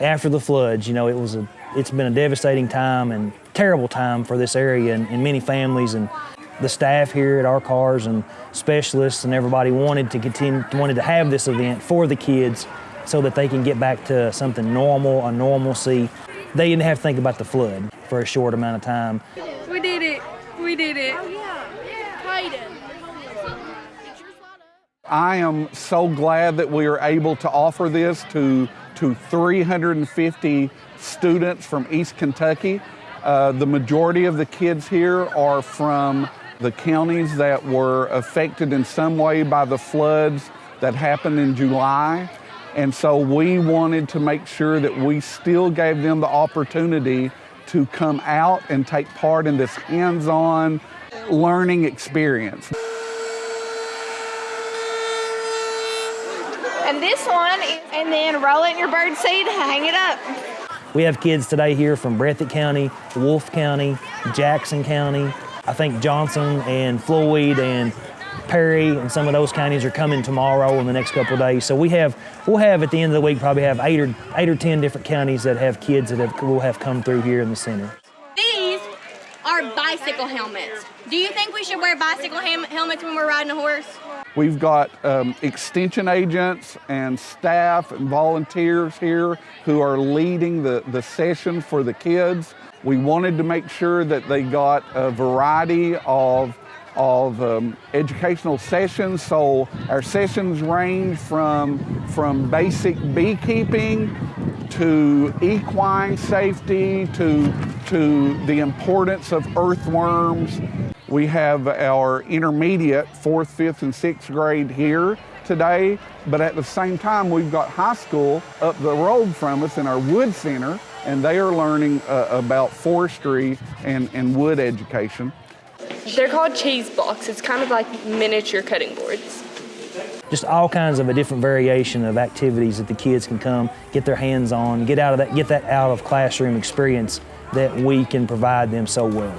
after the floods, you know, it was a, it's been a devastating time and terrible time for this area and, and many families and the staff here at our cars and specialists and everybody wanted to continue, wanted to have this event for the kids so that they can get back to something normal, a normalcy. They didn't have to think about the flood for a short amount of time. We did it. We did it. Oh, I am so glad that we are able to offer this to, to 350 students from East Kentucky. Uh, the majority of the kids here are from the counties that were affected in some way by the floods that happened in July. And so we wanted to make sure that we still gave them the opportunity to come out and take part in this hands-on learning experience. And this one, and then roll it in your bird seed, hang it up. We have kids today here from Breathitt County, Wolfe County, Jackson County. I think Johnson and Floyd and Perry and some of those counties are coming tomorrow in the next couple days. So we have, we'll have at the end of the week probably have eight or eight or ten different counties that have kids that have, will have come through here in the center. Bicycle helmets. Do you think we should wear bicycle helmets when we're riding a horse? We've got um, extension agents and staff and volunteers here who are leading the, the session for the kids. We wanted to make sure that they got a variety of of um, educational sessions. So our sessions range from, from basic beekeeping to equine safety to, to the importance of earthworms. We have our intermediate, fourth, fifth, and sixth grade here today, but at the same time, we've got high school up the road from us in our wood center, and they are learning uh, about forestry and, and wood education. They're called cheese blocks. It's kind of like miniature cutting boards. Just all kinds of a different variation of activities that the kids can come, get their hands on, get out of that, get that out of classroom experience that we can provide them so well.